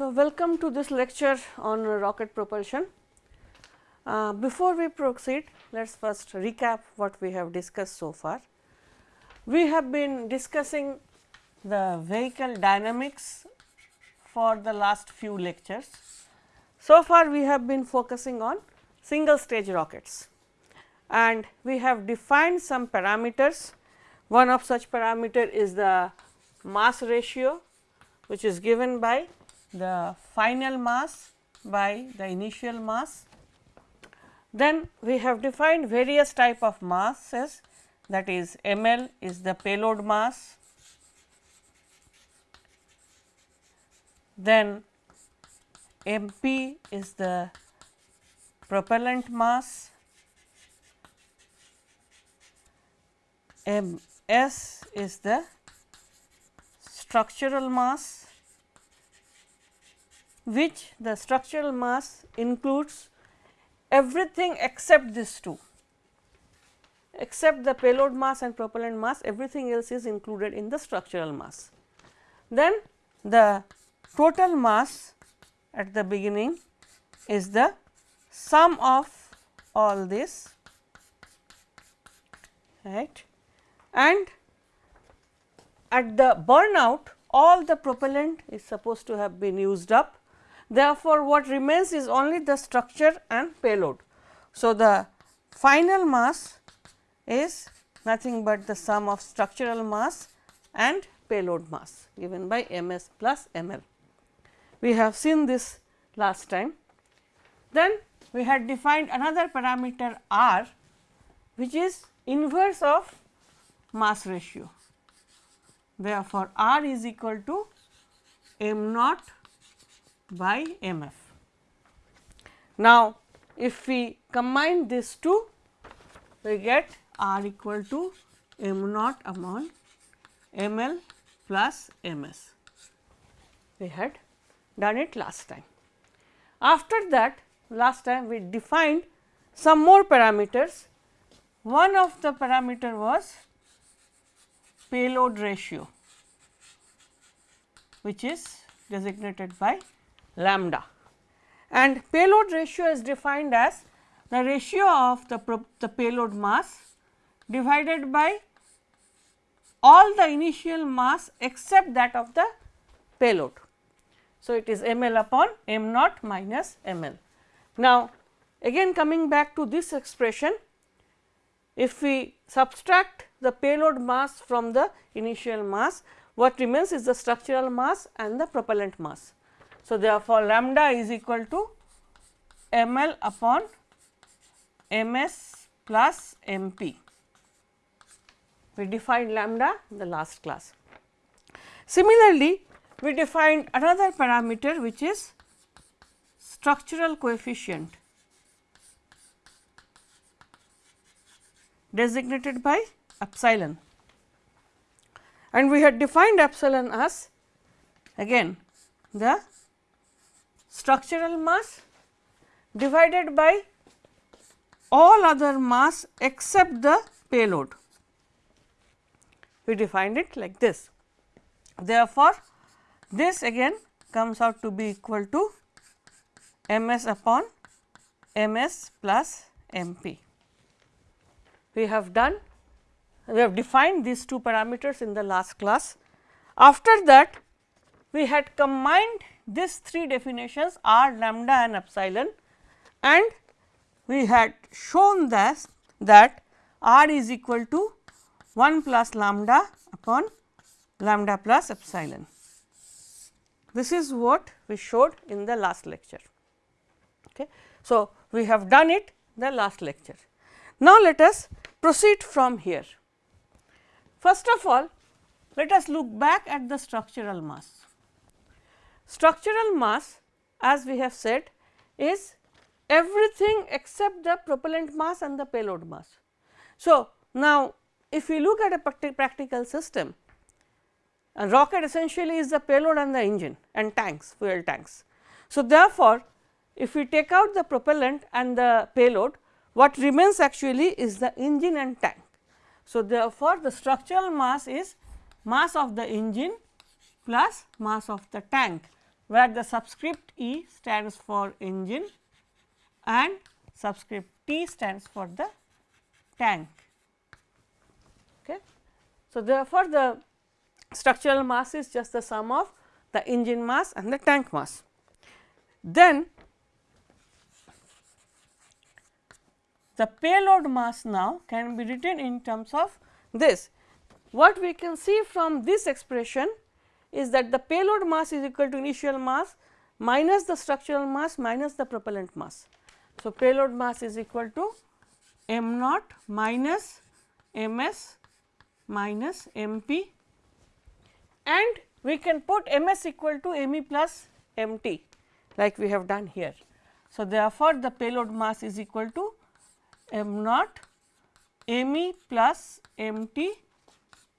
So, welcome to this lecture on rocket propulsion. Uh, before we proceed, let us first recap what we have discussed so far. We have been discussing the vehicle dynamics for the last few lectures. So far, we have been focusing on single stage rockets and we have defined some parameters. One of such parameter is the mass ratio which is given by the final mass by the initial mass. Then we have defined various type of masses that is ml is the payload mass, then mp is the propellant mass, ms is the structural mass which the structural mass includes everything except these two. Except the payload mass and propellant mass everything else is included in the structural mass. Then the total mass at the beginning is the sum of all this right? And at the burnout all the propellant is supposed to have been used up Therefore, what remains is only the structure and payload. So, the final mass is nothing but the sum of structural mass and payload mass given by m s plus m l. We have seen this last time. Then we had defined another parameter r which is inverse of mass ratio. Therefore, r is equal to m naught by m f. Now, if we combine these two, we get r equal to m naught upon m l plus m s. We had done it last time. After that, last time we defined some more parameters. One of the parameter was payload ratio, which is designated by lambda and payload ratio is defined as the ratio of the, the payload mass divided by all the initial mass except that of the payload. So, it is m l upon m naught minus m l. Now, again coming back to this expression, if we subtract the payload mass from the initial mass, what remains is the structural mass and the propellant mass. So, therefore, lambda is equal to m l upon m s plus m p. We defined lambda in the last class. Similarly, we defined another parameter which is structural coefficient designated by epsilon and we had defined epsilon as again the structural mass divided by all other mass except the payload. We defined it like this. Therefore, this again comes out to be equal to m s upon m s plus m p. We have done we have defined these two parameters in the last class. After that we had combined these three definitions are lambda and epsilon and we had shown that, that r is equal to 1 plus lambda upon lambda plus epsilon. This is what we showed in the last lecture. Okay. So, we have done it the last lecture. Now, let us proceed from here. First of all, let us look back at the structural mass. Structural mass as we have said is everything except the propellant mass and the payload mass. So, now if we look at a practical system, a rocket essentially is the payload and the engine and tanks, fuel tanks. So, therefore, if we take out the propellant and the payload, what remains actually is the engine and tank. So, therefore, the structural mass is mass of the engine plus mass of the tank where the subscript E stands for engine and subscript T stands for the tank. Okay. So, therefore, the structural mass is just the sum of the engine mass and the tank mass. Then the payload mass now can be written in terms of this. What we can see from this expression is that the payload mass is equal to initial mass minus the structural mass minus the propellant mass. So, payload mass is equal to m naught minus m s minus m p and we can put m s equal to m e plus m t like we have done here. So, therefore, the payload mass is equal to m naught m e plus m t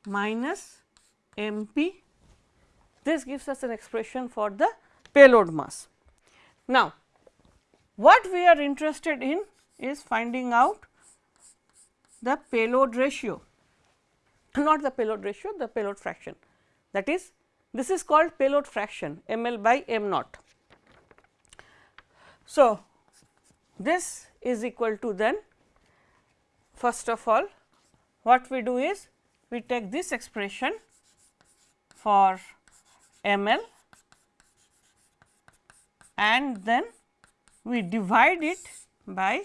minus m p this gives us an expression for the payload mass. Now, what we are interested in is finding out the payload ratio, not the payload ratio, the payload fraction. That is, this is called payload fraction m l by m naught. So, this is equal to then first of all what we do is we take this expression for ml and then we divide it by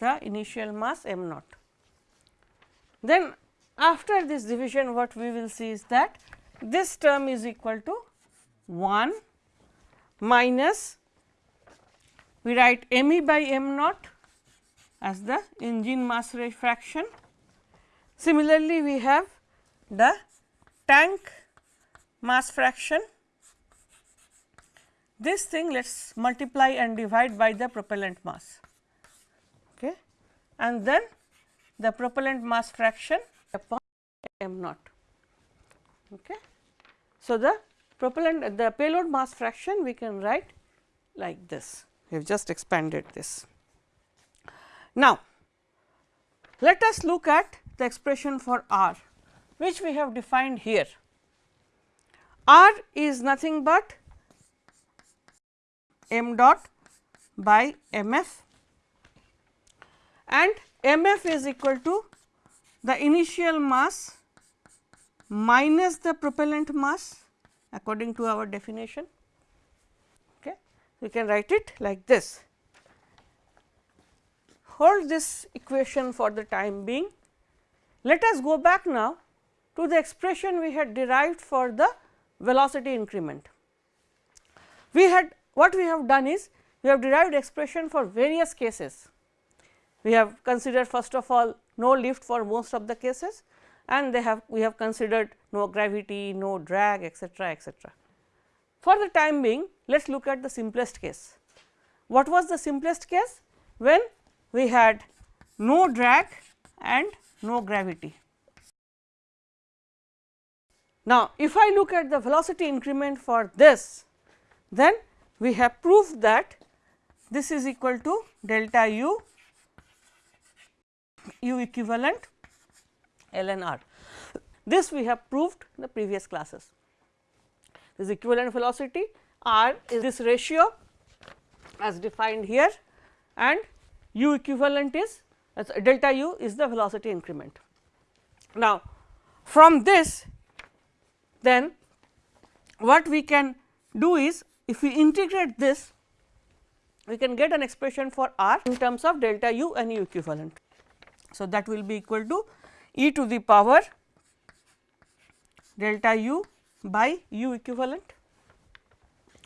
the initial mass m naught. Then after this division what we will see is that this term is equal to 1 minus we write m e by m naught as the engine mass fraction. Similarly, we have the tank mass fraction. This thing let us multiply and divide by the propellant mass okay. and then the propellant mass fraction upon m naught. Okay. So, the propellant the payload mass fraction we can write like this we have just expanded this. Now, let us look at the expression for r which we have defined here. R is nothing but m dot by m f and m f is equal to the initial mass minus the propellant mass according to our definition. Okay. We can write it like this. Hold this equation for the time being. Let us go back now to the expression we had derived for the velocity increment. We had what we have done is we have derived expression for various cases. We have considered first of all no lift for most of the cases and they have we have considered no gravity, no drag etcetera etcetera. For the time being let us look at the simplest case. What was the simplest case? When we had no drag and no gravity. Now, if I look at the velocity increment for this, then we have proved that this is equal to delta u, u equivalent ln r. This we have proved in the previous classes. This equivalent velocity r is this ratio as defined here and u equivalent is delta u is the velocity increment. Now, from this then what we can do is if we integrate this we can get an expression for r in terms of delta u and u equivalent. So, that will be equal to e to the power delta u by u equivalent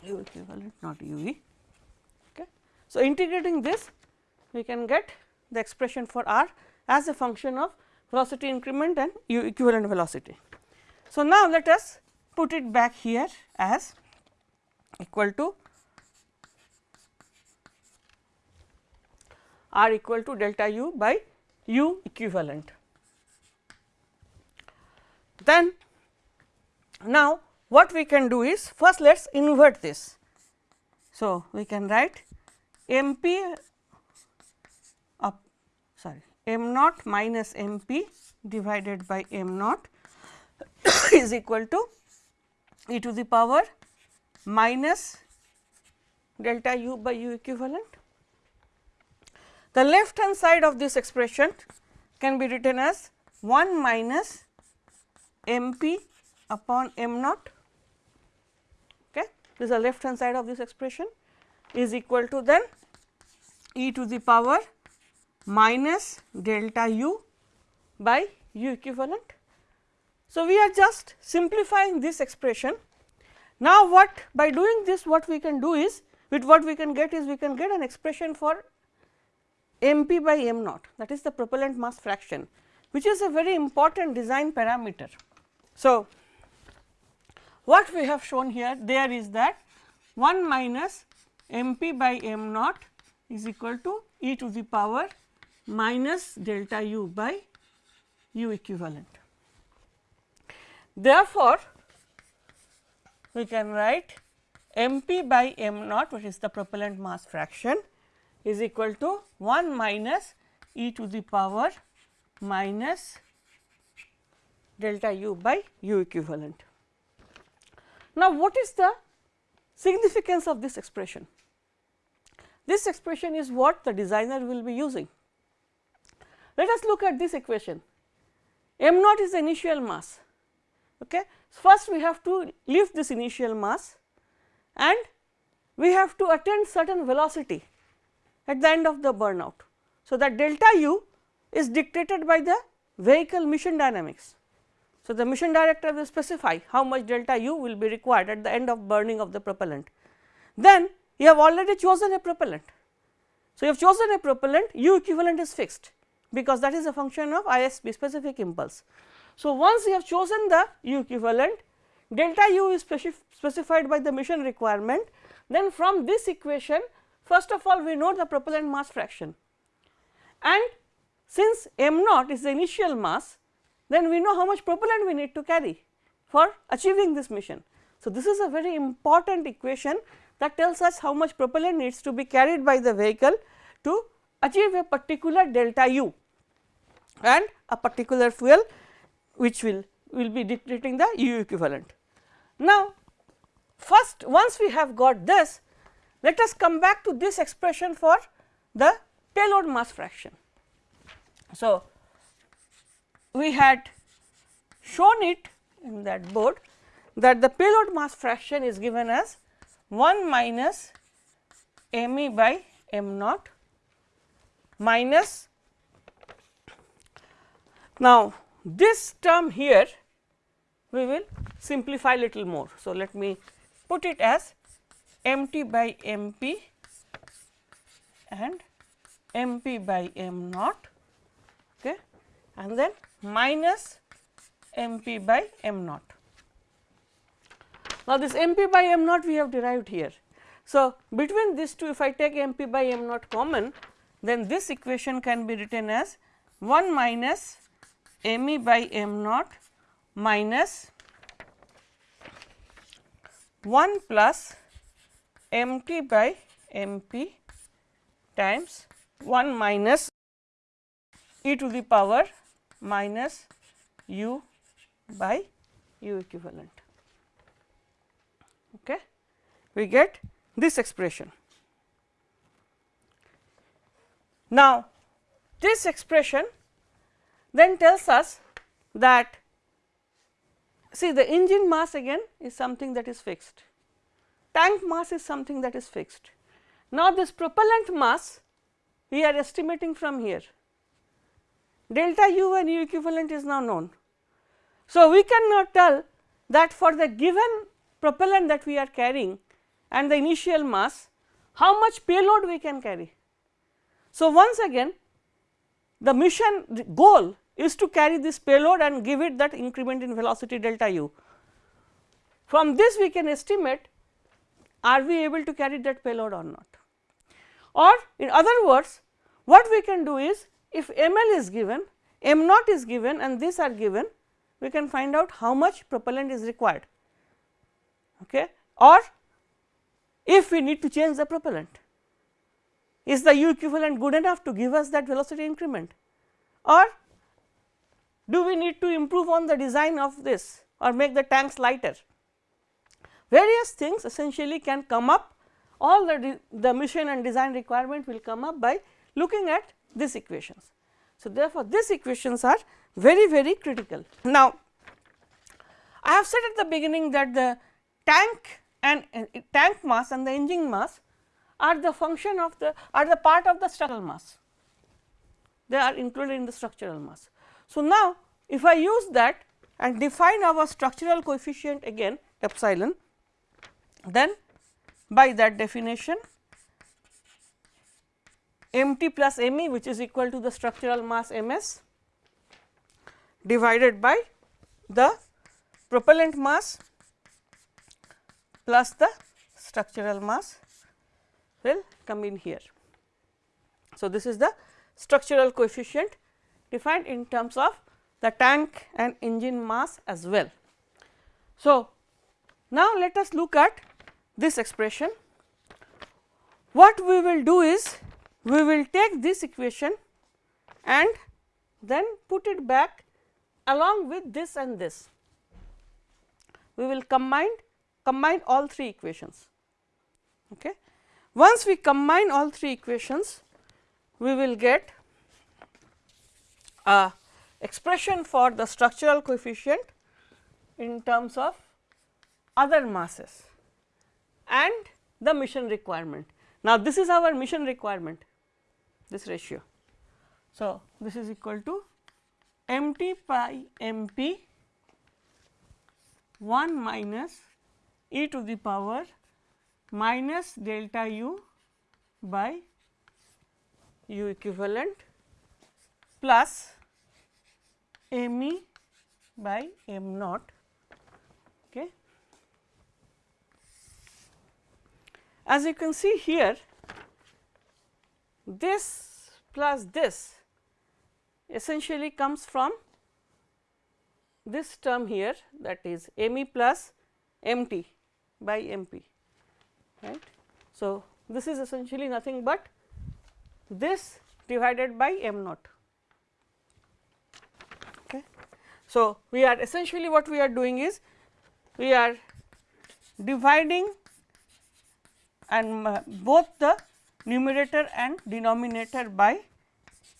u equivalent not u e. Okay. So, integrating this we can get the expression for r as a function of velocity increment and u equivalent velocity. So, now let us put it back here as equal to r equal to delta u by u equivalent. Then now what we can do is first let us invert this. So, we can write m p up sorry m naught minus m p divided by m naught is equal to e to the power minus delta u by u equivalent. The left hand side of this expression can be written as 1 minus m p upon m naught okay. this is the left hand side of this expression is equal to then e to the power minus delta u by u equivalent. So, we are just simplifying this expression. Now, what by doing this what we can do is with what we can get is we can get an expression for m p by m naught that is the propellant mass fraction which is a very important design parameter. So, what we have shown here there is that 1 minus m p by m naught is equal to e to the power minus delta u by u equivalent. Therefore, we can write m p by m naught which is the propellant mass fraction is equal to 1 minus e to the power minus delta u by u equivalent. Now, what is the significance of this expression? This expression is what the designer will be using. Let us look at this equation m naught is the initial mass. Okay. First we have to lift this initial mass and we have to attain certain velocity at the end of the burnout. So, that delta u is dictated by the vehicle mission dynamics. So, the mission director will specify how much delta u will be required at the end of burning of the propellant. Then you have already chosen a propellant. So, you have chosen a propellant u equivalent is fixed because that is a function of ISP specific impulse. So, once you have chosen the u equivalent delta u is specif specified by the mission requirement then from this equation first of all we know the propellant mass fraction and since m naught is the initial mass then we know how much propellant we need to carry for achieving this mission. So, this is a very important equation that tells us how much propellant needs to be carried by the vehicle to achieve a particular delta u and a particular fuel which will will be dictating the u equivalent. Now, first once we have got this let us come back to this expression for the payload mass fraction. So, we had shown it in that board that the payload mass fraction is given as 1 minus m e by m naught minus now this term here we will simplify little more. So, let me put it as m t by m p and m p by m naught okay, and then minus m p by m naught. Now, this m p by m naught we have derived here. So, between these two if I take m p by m naught common then this equation can be written as 1 minus m e by m naught minus 1 plus m t by m p times 1 minus e to the power minus u by u equivalent. Okay. We get this expression. Now, this expression then tells us that see the engine mass again is something that is fixed, tank mass is something that is fixed. Now, this propellant mass we are estimating from here delta u and u equivalent is now known. So, we cannot tell that for the given propellant that we are carrying and the initial mass how much payload we can carry. So, once again the mission goal is to carry this payload and give it that increment in velocity delta u. From this we can estimate are we able to carry that payload or not. Or in other words what we can do is if m l is given, m naught is given and these are given we can find out how much propellant is required okay. or if we need to change the propellant is the u equivalent good enough to give us that velocity increment or do we need to improve on the design of this or make the tanks lighter. various things essentially can come up all the, the mission and design requirement will come up by looking at these equations. So, therefore, these equations are very very critical. Now, I have said at the beginning that the tank and uh, tank mass and the engine mass are the function of the are the part of the structural mass they are included in the structural mass. So, now if I use that and define our structural coefficient again epsilon then by that definition m t plus m e which is equal to the structural mass m s divided by the propellant mass plus the structural mass will come in here. So, this is the structural coefficient defined in terms of the tank and engine mass as well. So, now let us look at this expression. What we will do is we will take this equation and then put it back along with this and this. We will combine combine all three equations. Okay. Once we combine all three equations, we will get a expression for the structural coefficient in terms of other masses and the mission requirement. Now, this is our mission requirement this ratio. So, this is equal to m t pi m p 1 minus e to the power minus delta u by u equivalent plus m e by m naught. Okay. As you can see here, this plus this essentially comes from this term here that is m e plus m t by m p right. So, this is essentially nothing but this divided by m naught. Okay. So, we are essentially what we are doing is we are dividing and uh, both the numerator and denominator by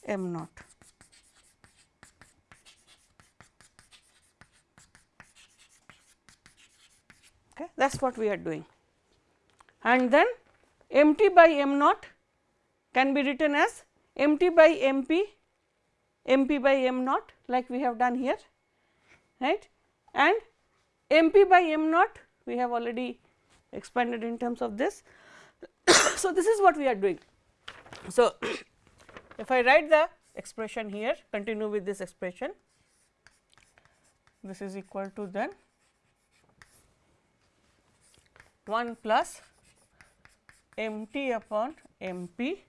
m naught. Okay, that is what we are doing and then m t by m naught can be written as m t by m p m p by m naught like we have done here right and m p by m naught we have already expanded in terms of this. so, this is what we are doing. So, if I write the expression here continue with this expression this is equal to then 1 plus m t upon m p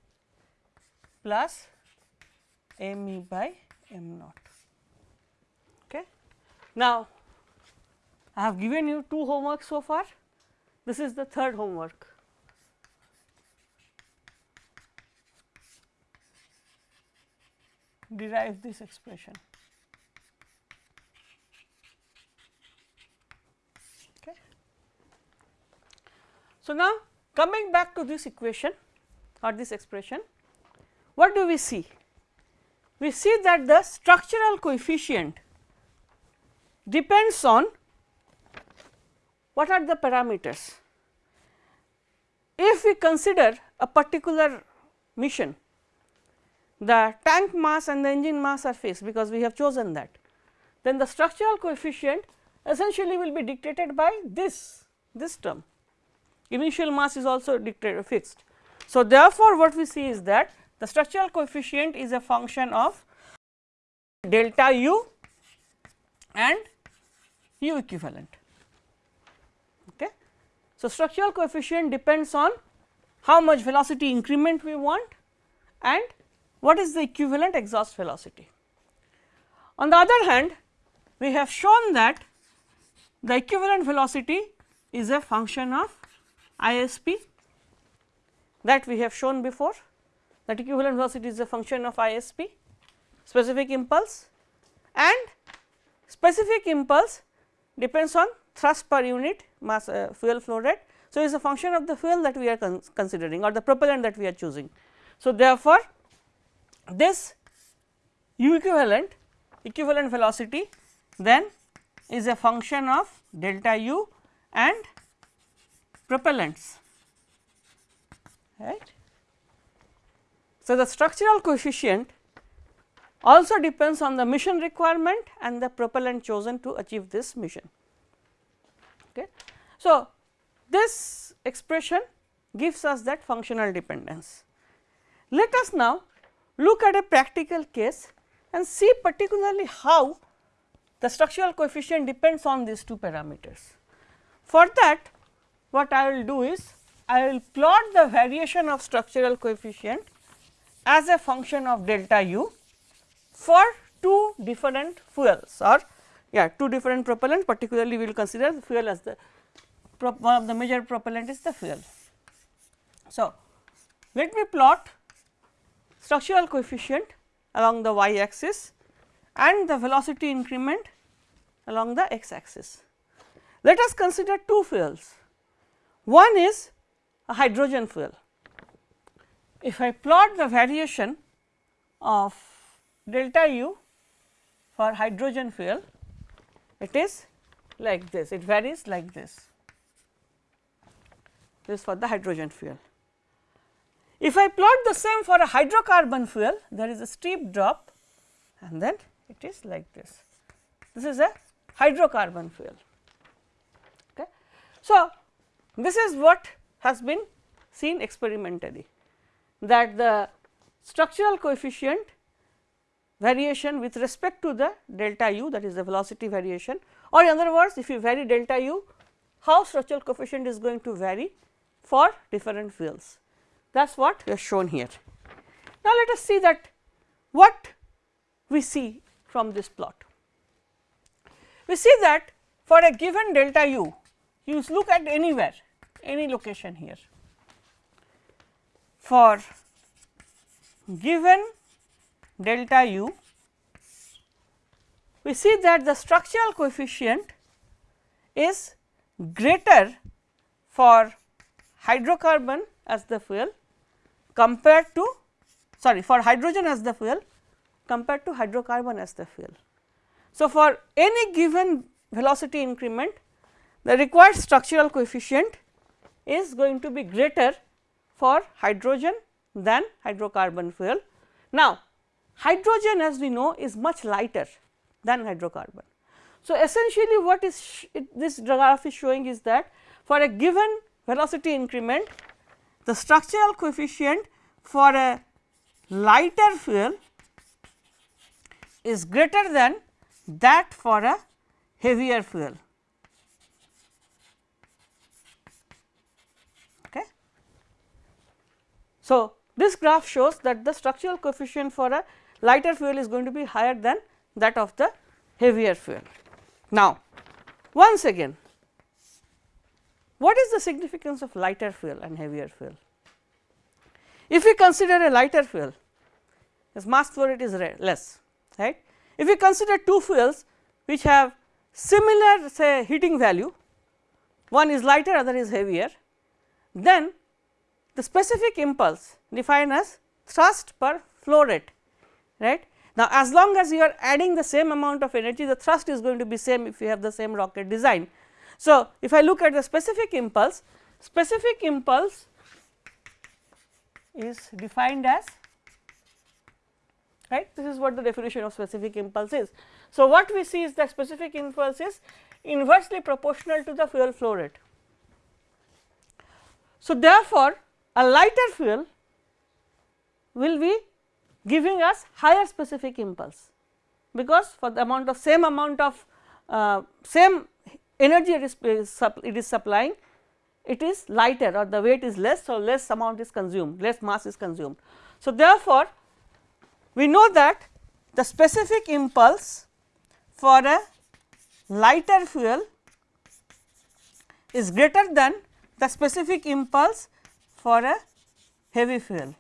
plus m e by m naught. Okay. Now, I have given you two homework so far, this is the third homework. Derive this expression. Okay. So, now Coming back to this equation or this expression, what do we see? We see that the structural coefficient depends on what are the parameters. If we consider a particular mission, the tank mass and the engine mass are fixed because we have chosen that, then the structural coefficient essentially will be dictated by this, this term initial mass is also fixed. So, therefore, what we see is that the structural coefficient is a function of delta u and u equivalent. Okay. So, structural coefficient depends on how much velocity increment we want and what is the equivalent exhaust velocity. On the other hand, we have shown that the equivalent velocity is a function of ISP that we have shown before that equivalent velocity is a function of ISP specific impulse and specific impulse depends on thrust per unit mass uh, fuel flow rate. So, it is a function of the fuel that we are con considering or the propellant that we are choosing. So, therefore, this u equivalent equivalent velocity then is a function of delta u and propellants right. So, the structural coefficient also depends on the mission requirement and the propellant chosen to achieve this mission. Okay. So, this expression gives us that functional dependence. Let us now look at a practical case and see particularly how the structural coefficient depends on these two parameters. For that what I will do is I will plot the variation of structural coefficient as a function of delta u for two different fuels or yeah two different propellant particularly we will consider fuel as the one of the major propellant is the fuel. So, let me plot structural coefficient along the y axis and the velocity increment along the x axis. Let us consider two fuels. One is a hydrogen fuel. If I plot the variation of delta u for hydrogen fuel, it is like this, it varies like this. This for the hydrogen fuel. If I plot the same for a hydrocarbon fuel, there is a steep drop and then it is like this. This is a hydrocarbon fuel. Okay. So, this is what has been seen experimentally that the structural coefficient variation with respect to the delta u that is the velocity variation or in other words if you vary delta u how structural coefficient is going to vary for different fields that is what we have shown here. Now, let us see that what we see from this plot. We see that for a given delta u, you look at anywhere, any location here. For given delta u, we see that the structural coefficient is greater for hydrocarbon as the fuel compared to sorry for hydrogen as the fuel compared to hydrocarbon as the fuel. So, for any given velocity increment the required structural coefficient is going to be greater for hydrogen than hydrocarbon fuel. Now, hydrogen as we know is much lighter than hydrocarbon. So, essentially what is this graph is showing is that for a given velocity increment the structural coefficient for a lighter fuel is greater than that for a heavier fuel. So, this graph shows that the structural coefficient for a lighter fuel is going to be higher than that of the heavier fuel. Now, once again what is the significance of lighter fuel and heavier fuel? If we consider a lighter fuel, its mass flow rate is less, right. If we consider two fuels which have similar say heating value, one is lighter other is heavier, then the specific impulse defined as thrust per flow rate, right. Now, as long as you are adding the same amount of energy, the thrust is going to be same if you have the same rocket design, so, if I look at the specific impulse, specific impulse is defined as right this is what the definition of specific impulse is. So, what we see is that specific impulse is inversely proportional to the fuel flow rate. So, therefore, a lighter fuel will be giving us higher specific impulse because for the amount of same amount of uh, same energy it is, it is supplying it is lighter or the weight is less. So, less amount is consumed less mass is consumed. So, therefore, we know that the specific impulse for a lighter fuel is greater than the specific impulse for a heavy fuel.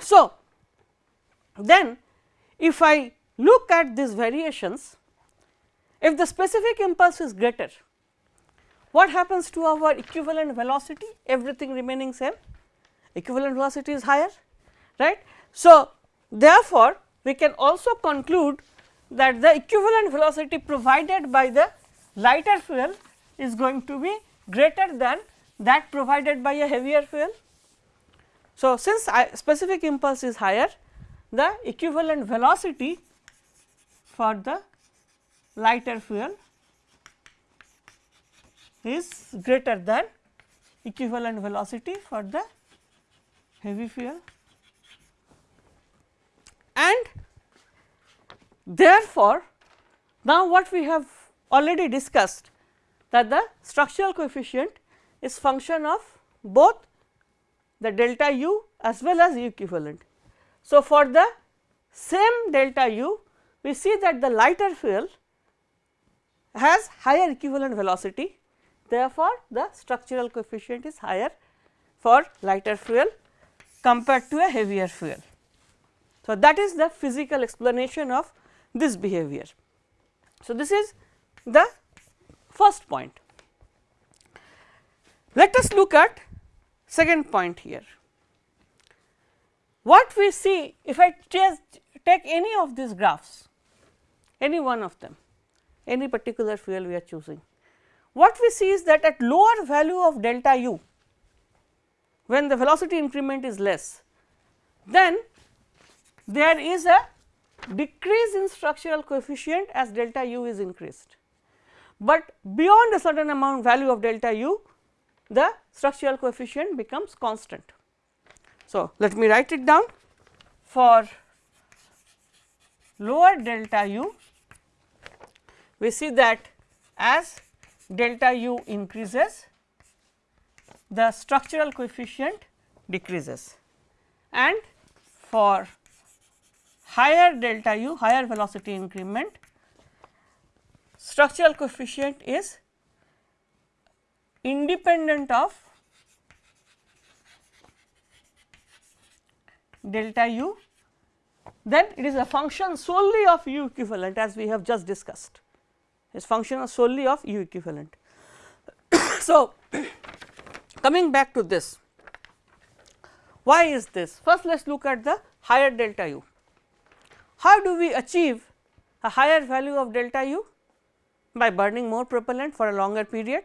So, then if I look at these variations, if the specific impulse is greater, what happens to our equivalent velocity everything remaining same equivalent velocity is higher right. So, therefore, we can also conclude that the equivalent velocity provided by the lighter fuel is going to be greater than that provided by a heavier fuel. So, since specific impulse is higher the equivalent velocity for the lighter fuel is greater than equivalent velocity for the heavy fuel and therefore, now what we have already discussed that the structural coefficient is function of both the delta u as well as u equivalent. So, for the same delta u we see that the lighter fuel has higher equivalent velocity therefore, the structural coefficient is higher for lighter fuel compared to a heavier fuel. So, that is the physical explanation of this behavior. So, this is the first point. Let us look at second point here. What we see if I just take any of these graphs, any one of them, any particular fuel we are choosing, what we see is that at lower value of delta u, when the velocity increment is less, then there is a decrease in structural coefficient as delta u is increased. But beyond a certain amount value of delta u, the structural coefficient becomes constant. So, let me write it down for lower delta u, we see that as delta u increases, the structural coefficient decreases and for higher delta u higher velocity increment structural coefficient is independent of delta u then it is a function solely of u equivalent as we have just discussed is function solely of u equivalent. so, coming back to this why is this first let us look at the higher delta u how do we achieve a higher value of delta u? By burning more propellant for a longer period,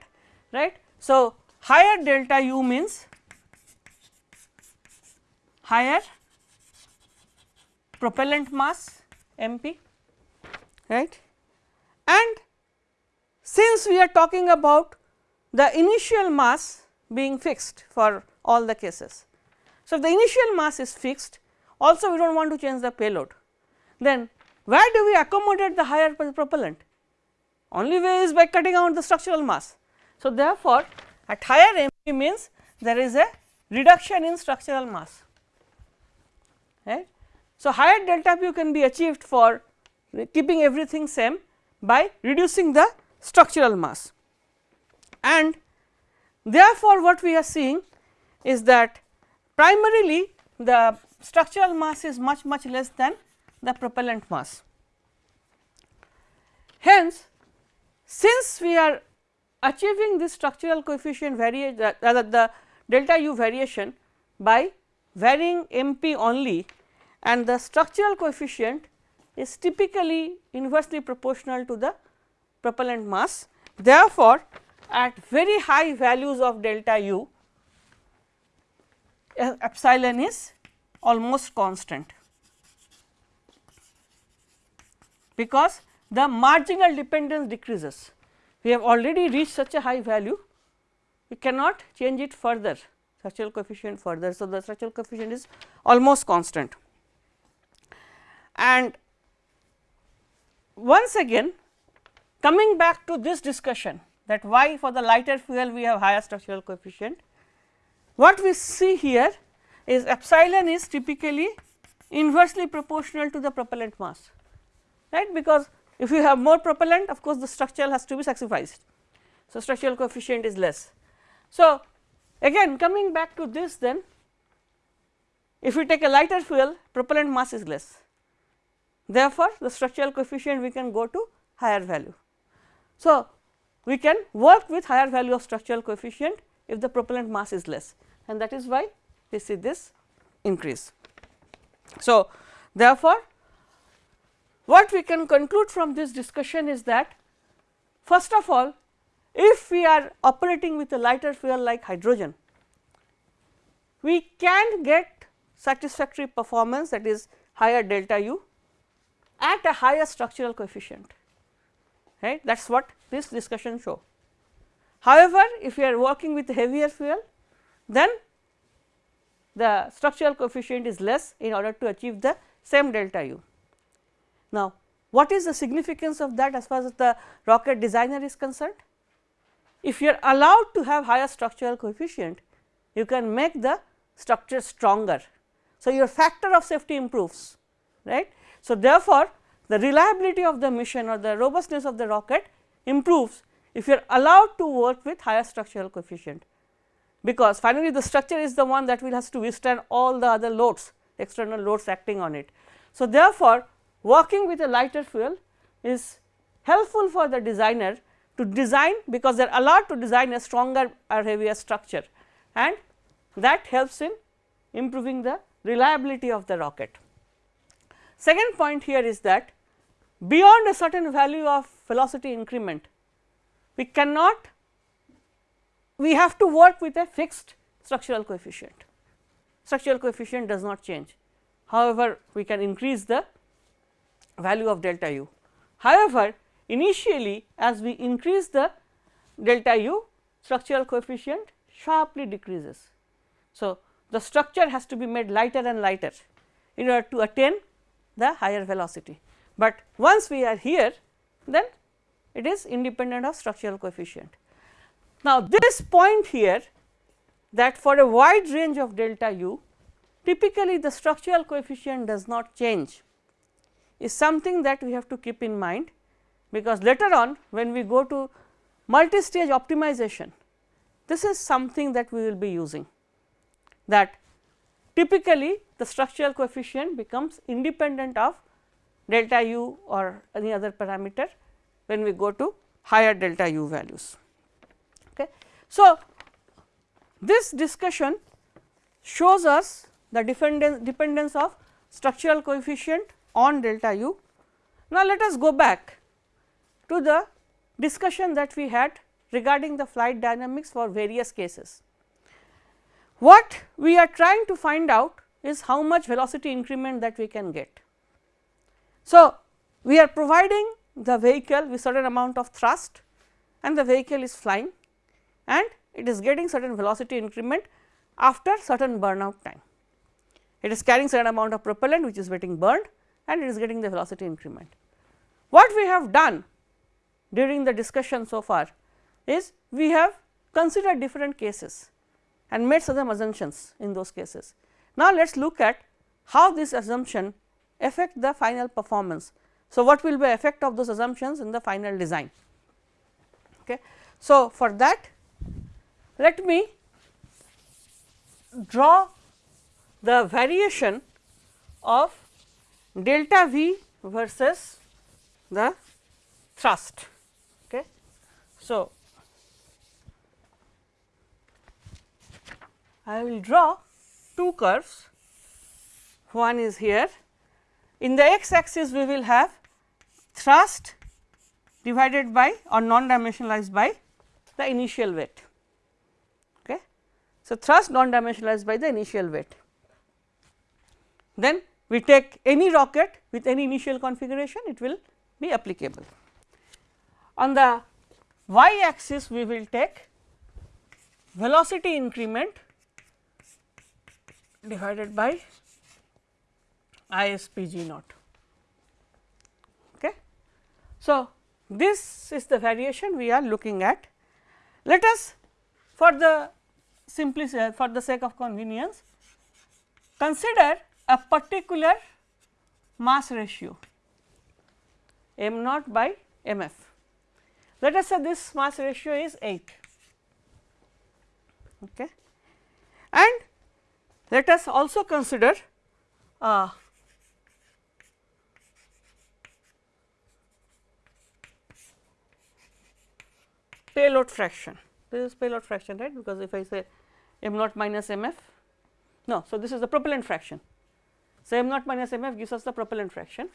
right. So, higher delta u means higher propellant mass MP, right. And since we are talking about the initial mass being fixed for all the cases. So, if the initial mass is fixed also we do not want to change the payload then where do we accommodate the higher propellant? Only way is by cutting out the structural mass. So, therefore, at higher MP means there is a reduction in structural mass right. So, higher delta P can be achieved for keeping everything same by reducing the structural mass and therefore, what we are seeing is that primarily the structural mass is much much less than the propellant mass. Hence, since we are achieving this structural coefficient variation rather uh, the delta u variation by varying m p only and the structural coefficient is typically inversely proportional to the propellant mass. Therefore, at very high values of delta u epsilon is almost constant because the marginal dependence decreases. We have already reached such a high value, we cannot change it further structural coefficient further. So, the structural coefficient is almost constant. And once again coming back to this discussion that why for the lighter fuel we have higher structural coefficient. What we see here is epsilon is typically inversely proportional to the propellant mass right because if you have more propellant of course, the structural has to be sacrificed. So, structural coefficient is less. So, again coming back to this then if we take a lighter fuel propellant mass is less therefore, the structural coefficient we can go to higher value. So, we can work with higher value of structural coefficient if the propellant mass is less and that is why we see this increase. So, therefore, what we can conclude from this discussion is that first of all if we are operating with a lighter fuel like hydrogen, we can get satisfactory performance that is higher delta u at a higher structural coefficient right that is what this discussion show. However, if we are working with heavier fuel then the structural coefficient is less in order to achieve the same delta u. Now, what is the significance of that as far as the rocket designer is concerned? If you are allowed to have higher structural coefficient, you can make the structure stronger. So, your factor of safety improves right. So, therefore, the reliability of the mission or the robustness of the rocket improves if you are allowed to work with higher structural coefficient because finally the structure is the one that will has to withstand all the other loads external loads acting on it. So, therefore, working with a lighter fuel is helpful for the designer to design because they are allowed to design a stronger or heavier structure and that helps in improving the reliability of the rocket. Second point here is that beyond a certain value of velocity increment, we cannot we have to work with a fixed structural coefficient. Structural coefficient does not change. However, we can increase the value of delta u. However, initially as we increase the delta u, structural coefficient sharply decreases. So, the structure has to be made lighter and lighter in order to attain the higher velocity, but once we are here then it is independent of structural coefficient. Now, this point here that for a wide range of delta u typically the structural coefficient does not change is something that we have to keep in mind because later on when we go to multi-stage optimization this is something that we will be using that typically the structural coefficient becomes independent of delta u or any other parameter when we go to higher delta u values. Okay. So, this discussion shows us the dependence, dependence of structural coefficient on delta u. Now, let us go back to the discussion that we had regarding the flight dynamics for various cases. What we are trying to find out is how much velocity increment that we can get. So, we are providing the vehicle with certain amount of thrust and the vehicle is flying and it is getting certain velocity increment after certain burnout time. It is carrying certain amount of propellant which is getting burned and it is getting the velocity increment. What we have done during the discussion so far is we have considered different cases and made some assumptions in those cases. Now, let us look at how this assumption affect the final performance. So, what will be effect of those assumptions in the final design. Okay. So, for that let me draw the variation of delta V versus the thrust. Okay. So, I will draw two curves, one is here. In the x axis we will have thrust divided by or non dimensionalized by the initial weight. Okay. So, thrust non dimensionalized by the initial weight. Then we take any rocket with any initial configuration it will be applicable. On the y axis we will take velocity increment divided by ISPG naught. Okay. So, this is the variation we are looking at. Let us for the simplicity uh, for the sake of convenience consider a particular mass ratio m naught by m f. Let us say this mass ratio is 8 okay. and let us also consider uh, payload fraction. This is payload fraction right because if I say m naught minus m f no. So, this is the propellant fraction. So, m naught minus m f gives us the propellant fraction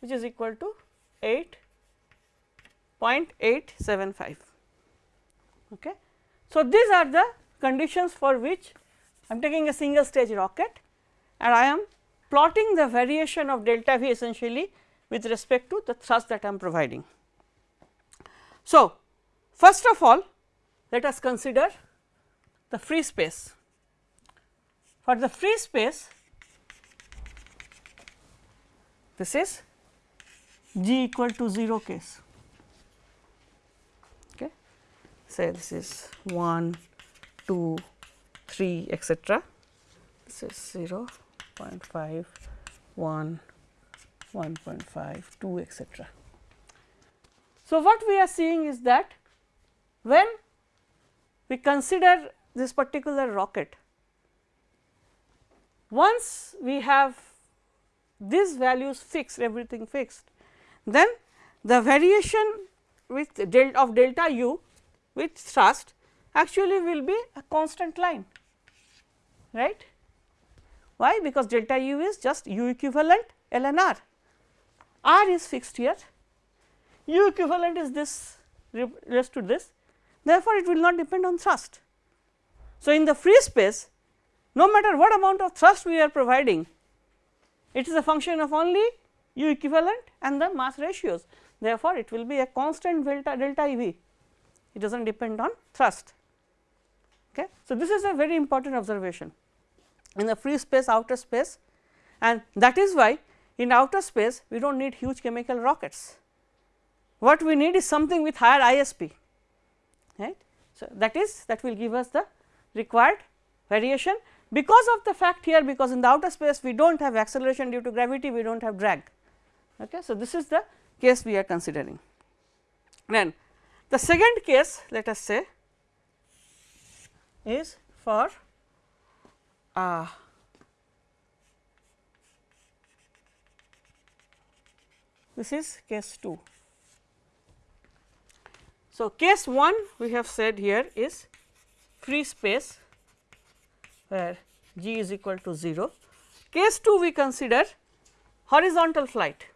which is equal to 8.875. Okay. So, these are the conditions for which I am taking a single stage rocket and I am plotting the variation of delta V essentially with respect to the thrust that I am providing. So, first of all let us consider the free space. For the free space this is g equal to 0 case. Okay. Say this is 1, 2, 3 etcetera. This is 0, 0.5, 1, 1.5, 2 etcetera. So, what we are seeing is that when we consider this particular rocket, once we have these values fixed everything fixed, then the variation with of delta u with thrust actually will be a constant line right. Why? Because delta u is just u equivalent ln r, r is fixed here, u equivalent is this raised to this therefore, it will not depend on thrust. So, in the free space no matter what amount of thrust we are providing it is a function of only u equivalent and the mass ratios. Therefore, it will be a constant delta delta E v, it does not depend on thrust. Okay. So, this is a very important observation in the free space outer space and that is why in outer space we do not need huge chemical rockets. What we need is something with higher ISP right. So, that is that will give us the required variation because of the fact here because in the outer space we do not have acceleration due to gravity we do not have drag. Okay. So, this is the case we are considering. Then the second case let us say is for uh, this is case 2. So, case 1 we have said here is free space where g is equal to 0. Case 2 we consider horizontal flight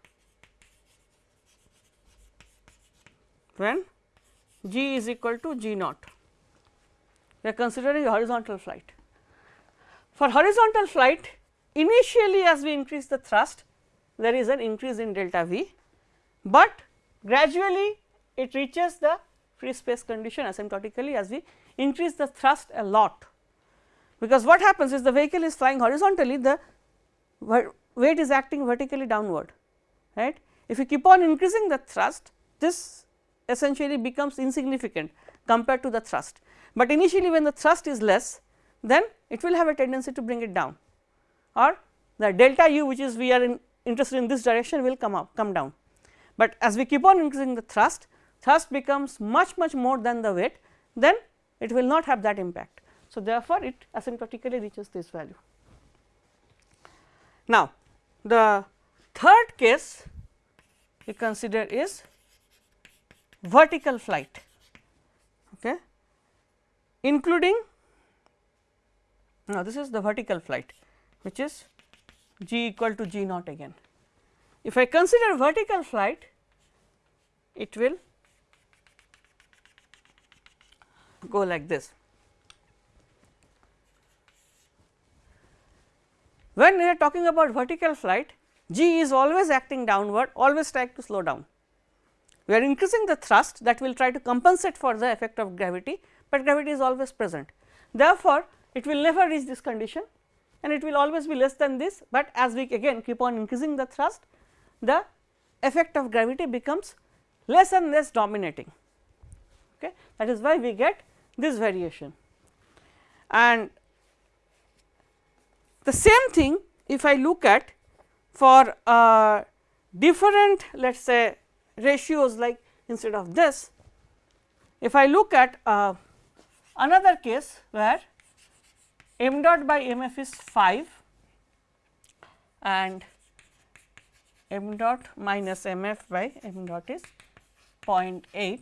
when g is equal to g naught. We are considering horizontal flight. For horizontal flight initially as we increase the thrust there is an increase in delta v, but gradually it reaches the free space condition asymptotically as we increase the thrust a lot because what happens is the vehicle is flying horizontally the weight is acting vertically downward right. If you keep on increasing the thrust this essentially becomes insignificant compared to the thrust, but initially when the thrust is less then it will have a tendency to bring it down or the delta u which is we are in interested in this direction will come up come down. But as we keep on increasing the thrust, thrust becomes much much more than the weight then it will not have that impact. So, therefore, it asymptotically reaches this value. Now, the third case we consider is vertical flight okay, including now this is the vertical flight which is g equal to g naught again. If I consider vertical flight it will go like this. When we are talking about vertical flight, g is always acting downward, always trying to slow down. We are increasing the thrust that will try to compensate for the effect of gravity, but gravity is always present. Therefore, it will never reach this condition and it will always be less than this, but as we again keep on increasing the thrust, the effect of gravity becomes less and less dominating. Okay. That is why we get this variation. And the same thing if I look at for uh, different let us say ratios like instead of this, if I look at uh, another case where m dot by m f is 5 and m dot minus m f by m dot is 0.8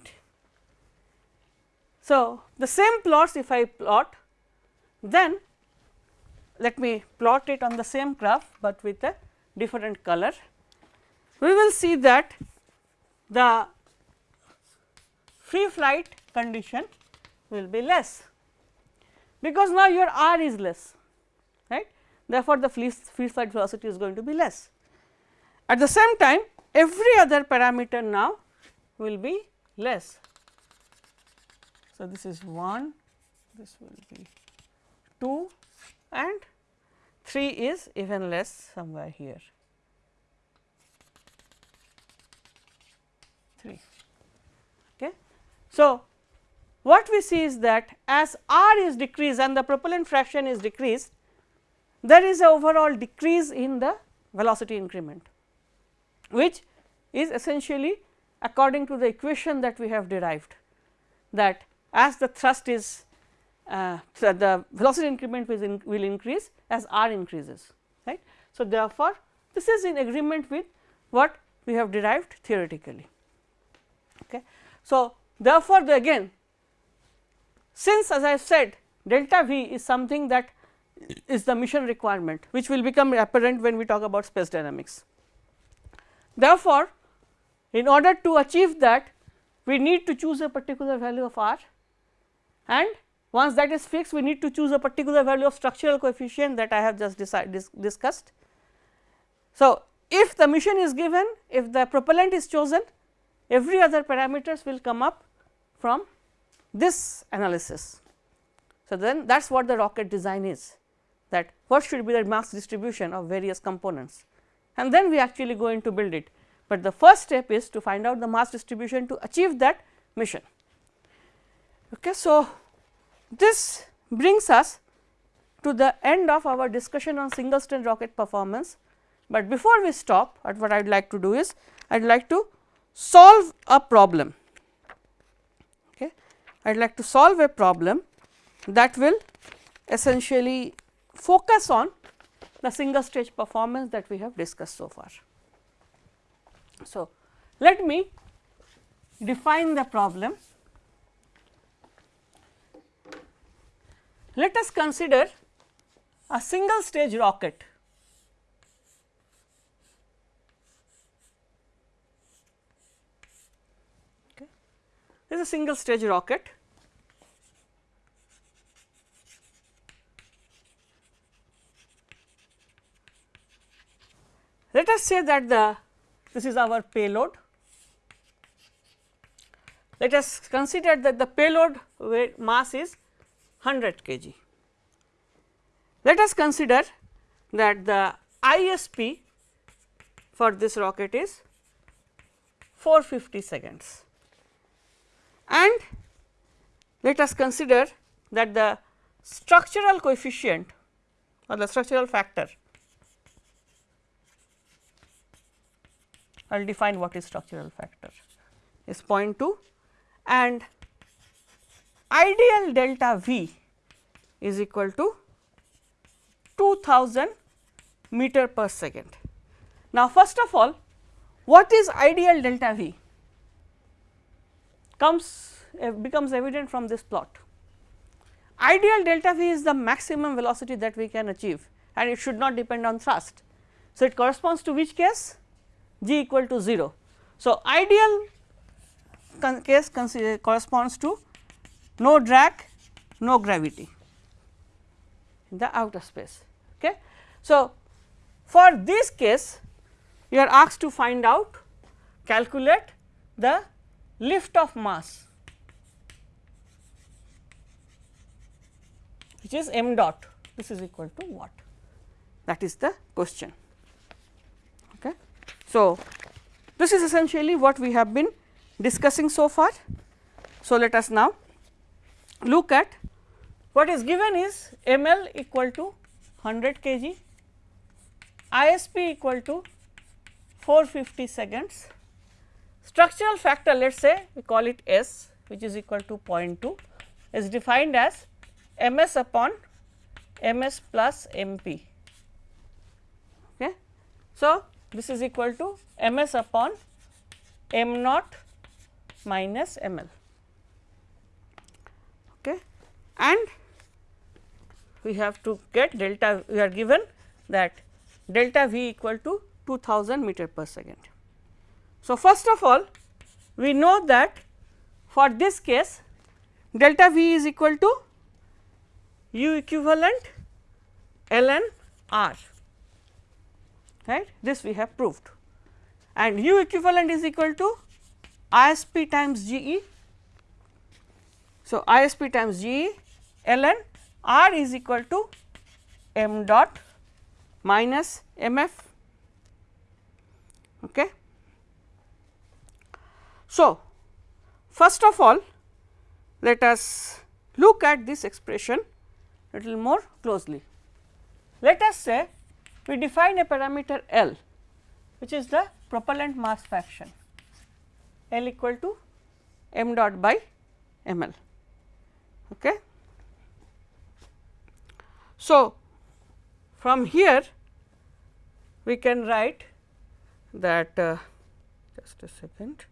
So, the same plots if I plot then let me plot it on the same graph, but with a different color. We will see that the free flight condition will be less, because now your r is less right. Therefore, the free, free flight velocity is going to be less. At the same time every other parameter now will be less. So, this is 1, this will be 2 and 3 is even less somewhere here 3. Okay. So, what we see is that as r is decreased and the propellant fraction is decreased, there is a overall decrease in the velocity increment, which is essentially according to the equation that we have derived that as the thrust is uh, so the velocity increment will, in, will increase as r increases right. So, therefore, this is in agreement with what we have derived theoretically. Okay. So, therefore, the again since as I said delta v is something that is the mission requirement which will become apparent when we talk about space dynamics. Therefore, in order to achieve that we need to choose a particular value of r and once that is fixed we need to choose a particular value of structural coefficient that I have just dis discussed. So, if the mission is given if the propellant is chosen every other parameters will come up from this analysis. So, then that is what the rocket design is that what should be the mass distribution of various components and then we actually go into build it, but the first step is to find out the mass distribution to achieve that mission. Okay. So, this brings us to the end of our discussion on single stage rocket performance, but before we stop at what I would like to do is I would like to solve a problem. Okay. I would like to solve a problem that will essentially focus on the single stage performance that we have discussed so far. So, let me define the problem Let us consider a single stage rocket. Okay. This is a single stage rocket. Let us say that the this is our payload. Let us consider that the payload weight mass is 100 kg. Let us consider that the ISP for this rocket is 450 seconds and let us consider that the structural coefficient or the structural factor I will define what is structural factor is 0.2 and ideal delta V is equal to 2000 meter per second. Now, first of all what is ideal delta V comes uh, becomes evident from this plot. Ideal delta V is the maximum velocity that we can achieve and it should not depend on thrust. So, it corresponds to which case g equal to 0. So, ideal case corresponds to no drag, no gravity in the outer space. Okay. So, for this case you are asked to find out calculate the lift of mass which is m dot this is equal to what that is the question. Okay. So, this is essentially what we have been discussing so far. So, let us now look at what is given is ml equal to 100 kg, ISP equal to 450 seconds, structural factor let us say we call it S which is equal to 0.2 is defined as ms upon ms plus mp. Okay. So, this is equal to ms upon m naught minus ml. okay. And we have to get delta we are given that delta v equal to 2000 meter per second. So, first of all we know that for this case delta v is equal to u equivalent ln r right this we have proved and u equivalent is equal to ISP times GE. So, ISP times GE ln R is equal to m dot minus mf. Okay. So, first of all let us look at this expression little more closely. Let us say we define a parameter L which is the propellant mass fraction L equal to m dot by m L. Okay. So, from here we can write that uh, just a second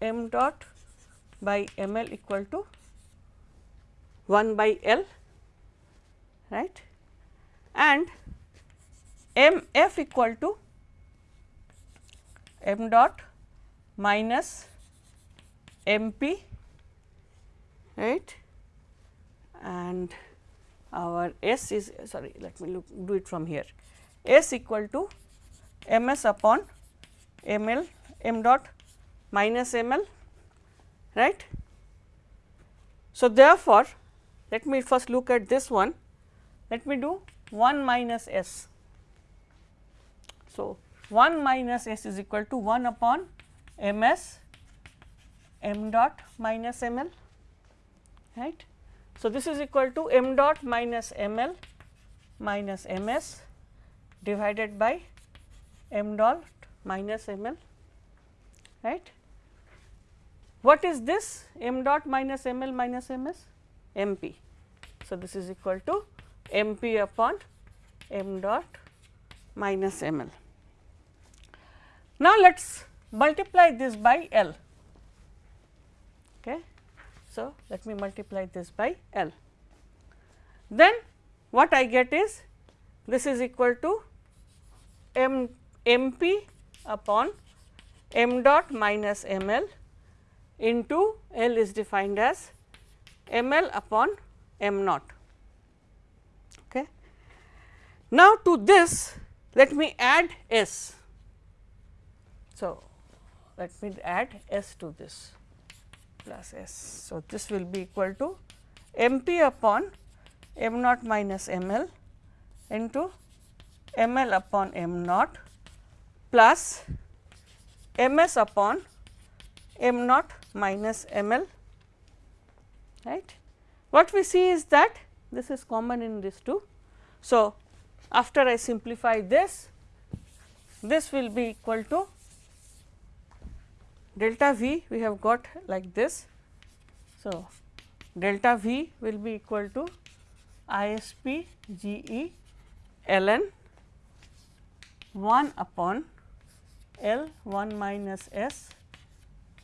m dot by m L equal to 1 by L right? And m f equal to m dot minus m p right and our s is sorry let me look do it from here s equal to m s upon m l m dot minus m l right. So, therefore, let me first look at this one let me do 1 minus s. So, 1 minus s is equal to 1 upon m s m dot minus m l right. So, this is equal to m dot minus m l minus m s divided by m dot minus m l right. What is this m dot minus m l minus m s m p. So, this is equal to m p upon m dot minus m l. Now, let us multiply this by L. Okay. So, let me multiply this by L. Then what I get is this is equal to m m p upon m dot minus m l into L is defined as m l upon m naught. Okay. Now, to this let me add S. So, let me add S to this plus S. So, this will be equal to m p upon m naught minus m l into m l upon m naught plus m s upon m naught minus m l right. What we see is that this is common in these two. So, after I simplify this, this will be equal to delta V we have got like this. So, delta V will be equal to ISP GE ln 1 upon L 1 minus S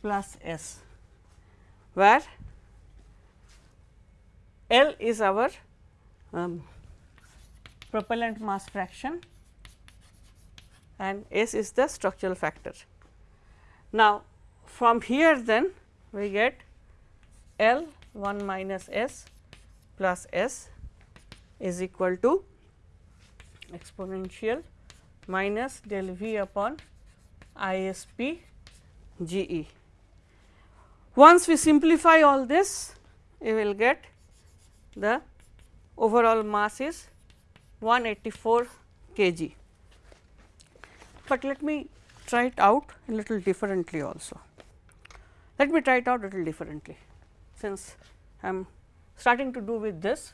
plus S, where L is our um, propellant mass fraction and S is the structural factor. Now, from here then we get L 1 minus S plus S is equal to exponential minus del V upon ISP GE. Once we simplify all this, we will get the overall mass is 184 kg. But let me try it out a little differently also. Let me try it out a little differently, since I am starting to do with this.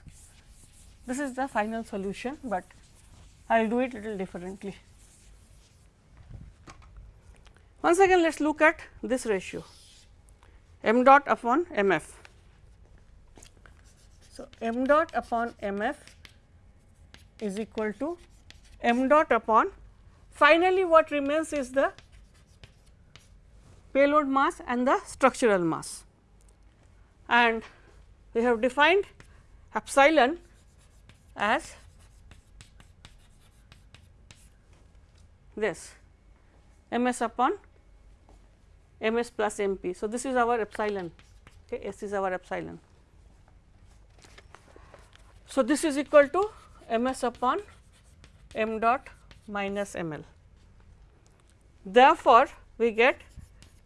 This is the final solution, but I will do it a little differently. Once again, let us look at this ratio m dot upon m f. So, m dot upon m f is equal to m dot upon finally what remains is the payload mass and the structural mass. and we have defined epsilon as this m s upon m s plus m p. So, this is our epsilon okay, s is our epsilon. So, this is equal to m s upon m dot minus m l. Therefore, we get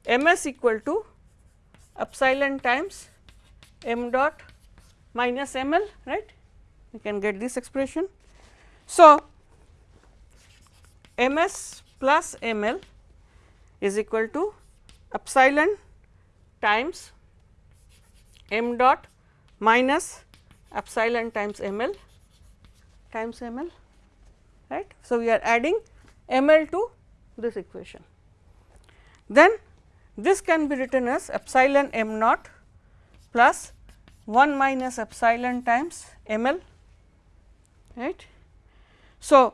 m s equal to epsilon times m dot minus m l right we can get this expression. So, m s plus m l is equal to epsilon times m dot minus epsilon times m l times m l right. So, we are adding m l to this equation. Then this can be written as epsilon m naught plus 1 minus epsilon times m l right. So,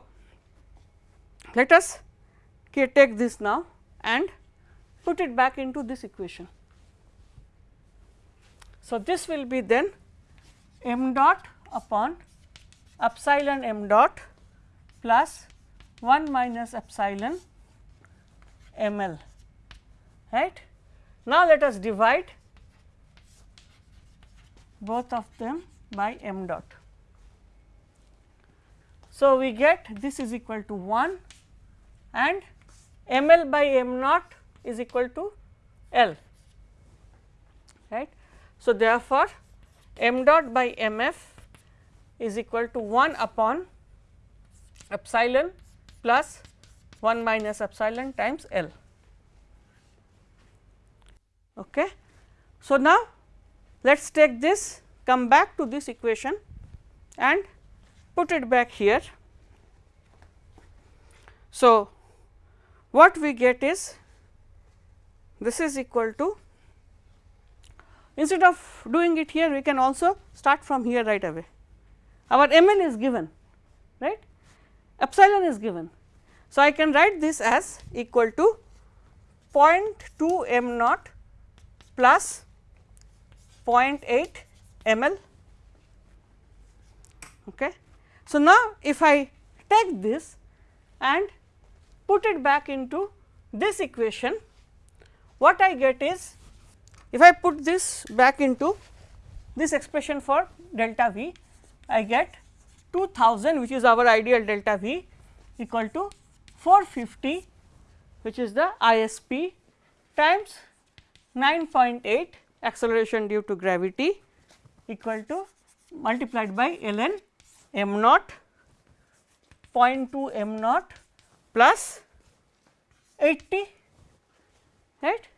let us take this now and put it back into this equation. So, this will be then m dot upon epsilon m dot plus 1 minus epsilon m l right. Now, let us divide both of them by m dot. So, we get this is equal to 1 and m l by m naught is equal to L right. So, therefore, m dot by m f is equal to 1 upon epsilon plus 1 minus epsilon times L. Okay. So, now let us take this come back to this equation and put it back here. So, what we get is this is equal to instead of doing it here we can also start from here right away. Our m n is given right epsilon is given. So, I can write this as equal to 0.2 m naught plus 0.8 ml. Okay. So, now if I take this and put it back into this equation, what I get is if I put this back into this expression for delta V, I get 2000 which is our ideal delta V equal to 450 which is the ISP times 9.8 acceleration due to gravity equal to multiplied by ln m naught 0.2 m naught plus 80 right.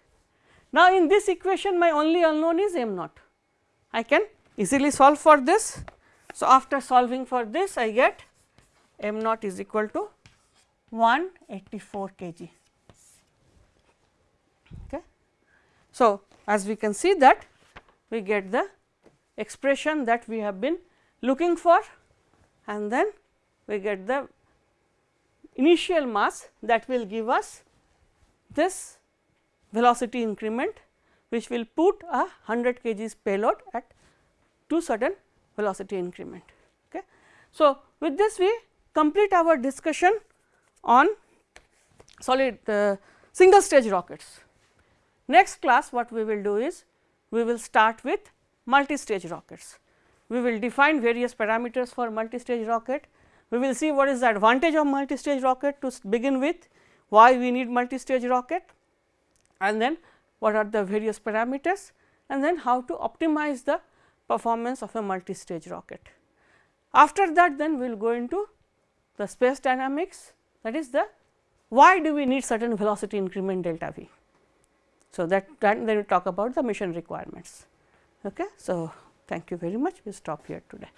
Now, in this equation my only unknown is m naught I can easily solve for this. So, after solving for this I get m naught is equal to 184 kg. Okay. So, as we can see that we get the expression that we have been looking for and then we get the initial mass that will give us this velocity increment which will put a 100 kgs payload at two certain velocity increment. Okay. So, with this we complete our discussion on solid uh, single stage rockets. Next class what we will do is we will start with multi-stage rockets. We will define various parameters for multi-stage rocket. We will see what is the advantage of multi-stage rocket to begin with, why we need multi-stage rocket and then what are the various parameters and then how to optimize the performance of a multi-stage rocket. After that then we will go into the space dynamics that is the why do we need certain velocity increment delta v. So, that, then we talk about the mission requirements. Okay. So, thank you very much we will stop here today.